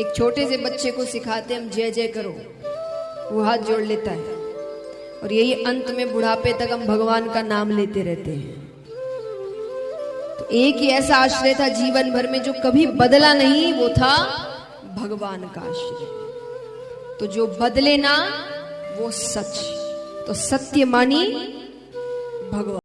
एक छोटे से बच्चे को सिखाते हम जय जय करो। वो हाथ जोड़ लेता है। और यही अंत में बुढ़ापे तक हम भगवान का नाम लेते रहते हैं। तो एक ही ऐसा आश्रय था जीवन भर में जो कभी बदला नहीं, वो था भगवान का आश्रय। तो जो बदले ना, वो सच। तो सत्य मानी भगवान।